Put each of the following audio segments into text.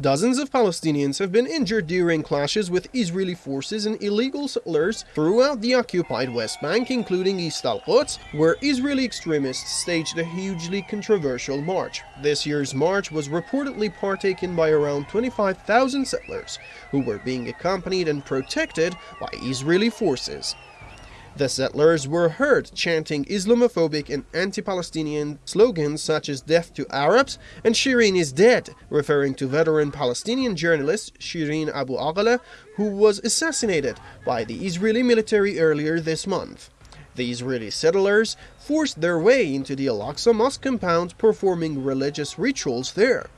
Dozens of Palestinians have been injured during clashes with Israeli forces and illegal settlers throughout the occupied West Bank, including East Al-Quds, where Israeli extremists staged a hugely controversial march. This year's march was reportedly partaken by around 25,000 settlers, who were being accompanied and protected by Israeli forces. The settlers were heard chanting Islamophobic and anti-Palestinian slogans such as death to Arabs and Shireen is dead, referring to veteran Palestinian journalist Shireen Abu Akleh, who was assassinated by the Israeli military earlier this month. The Israeli settlers forced their way into the Al-Aqsa Mosque compound performing religious rituals there.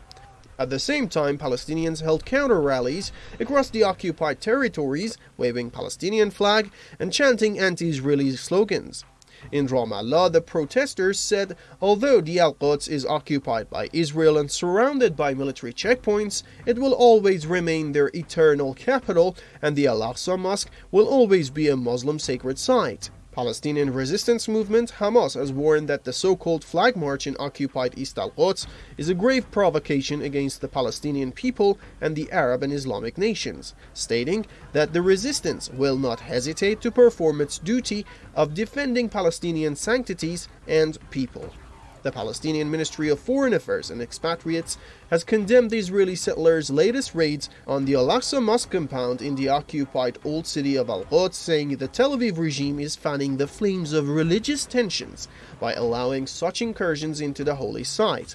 At the same time, Palestinians held counter-rallies across the occupied territories, waving Palestinian flag and chanting anti-Israeli slogans. In Ramallah, the protesters said although the Al-Quds is occupied by Israel and surrounded by military checkpoints, it will always remain their eternal capital and the Al-Aqsa Mosque will always be a Muslim sacred site. Palestinian resistance movement Hamas has warned that the so-called flag march in occupied East al-Quds is a grave provocation against the Palestinian people and the Arab and Islamic nations, stating that the resistance will not hesitate to perform its duty of defending Palestinian sanctities and people. The Palestinian Ministry of Foreign Affairs and Expatriates has condemned the Israeli settlers' latest raids on the Al-Aqsa Mosque compound in the occupied old city of Al-Quds, saying the Tel Aviv regime is fanning the flames of religious tensions by allowing such incursions into the holy site.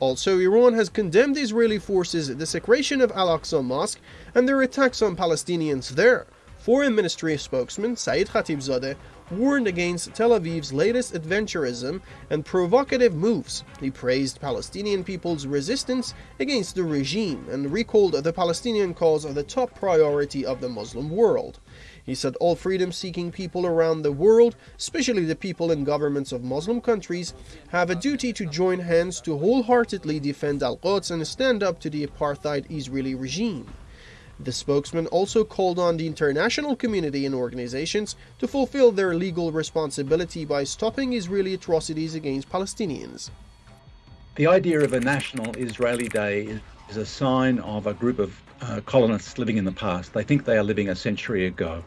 Also, Iran has condemned Israeli forces' desecration of Al-Aqsa Mosque and their attacks on Palestinians there. Foreign Ministry spokesman Said Khatibzadeh warned against Tel Aviv's latest adventurism and provocative moves. He praised Palestinian people's resistance against the regime and recalled the Palestinian cause as the top priority of the Muslim world. He said all freedom-seeking people around the world, especially the people in governments of Muslim countries, have a duty to join hands to wholeheartedly defend Al-Quds and stand up to the apartheid Israeli regime. The spokesman also called on the international community and organizations to fulfill their legal responsibility by stopping Israeli atrocities against Palestinians. The idea of a national Israeli day is a sign of a group of uh, colonists living in the past. They think they are living a century ago.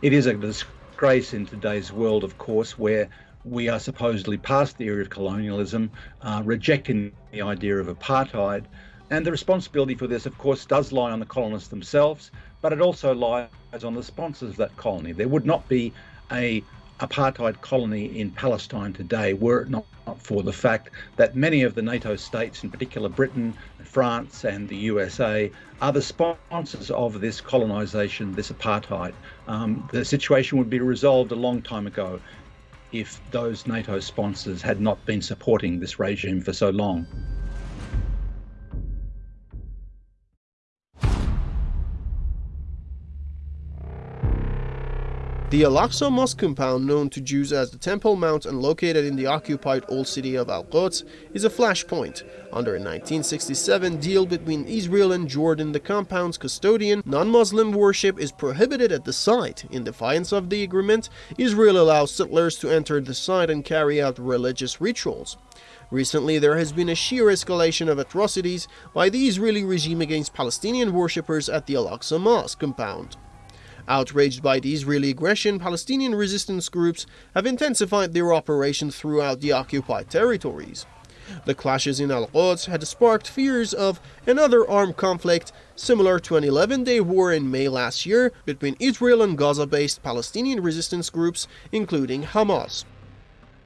It is a disgrace in today's world, of course, where we are supposedly past the era of colonialism, uh, rejecting the idea of apartheid, and the responsibility for this, of course, does lie on the colonists themselves, but it also lies on the sponsors of that colony. There would not be a apartheid colony in Palestine today were it not for the fact that many of the NATO states, in particular Britain, France, and the USA, are the sponsors of this colonization, this apartheid. Um, the situation would be resolved a long time ago if those NATO sponsors had not been supporting this regime for so long. The Al-Aqsa Mosque compound, known to Jews as the Temple Mount and located in the occupied old city of Al-Quds, is a flashpoint. Under a 1967 deal between Israel and Jordan, the compound's custodian, non-Muslim worship is prohibited at the site. In defiance of the agreement, Israel allows settlers to enter the site and carry out religious rituals. Recently, there has been a sheer escalation of atrocities by the Israeli regime against Palestinian worshippers at the Al-Aqsa Mosque compound. Outraged by the Israeli aggression, Palestinian resistance groups have intensified their operations throughout the occupied territories. The clashes in Al-Quds had sparked fears of another armed conflict similar to an 11-day war in May last year between Israel and Gaza-based Palestinian resistance groups, including Hamas.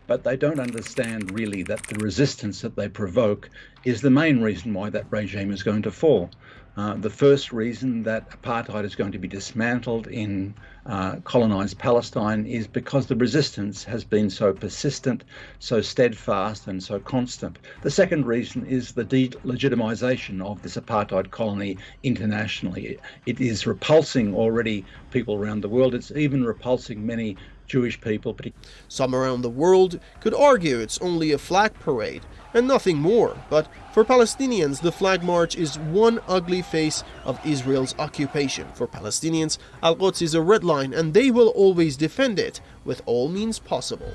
But they don't understand really that the resistance that they provoke is the main reason why that regime is going to fall. Uh, the first reason that apartheid is going to be dismantled in uh, colonized Palestine is because the resistance has been so persistent, so steadfast, and so constant. The second reason is the delegitimization of this apartheid colony internationally. It is repulsing already people around the world. It's even repulsing many Jewish people. Some around the world could argue it's only a flag parade and nothing more, but for Palestinians, the flag march is one ugly face of Israel's occupation. For Palestinians, Al-Quds is a red line and they will always defend it with all means possible.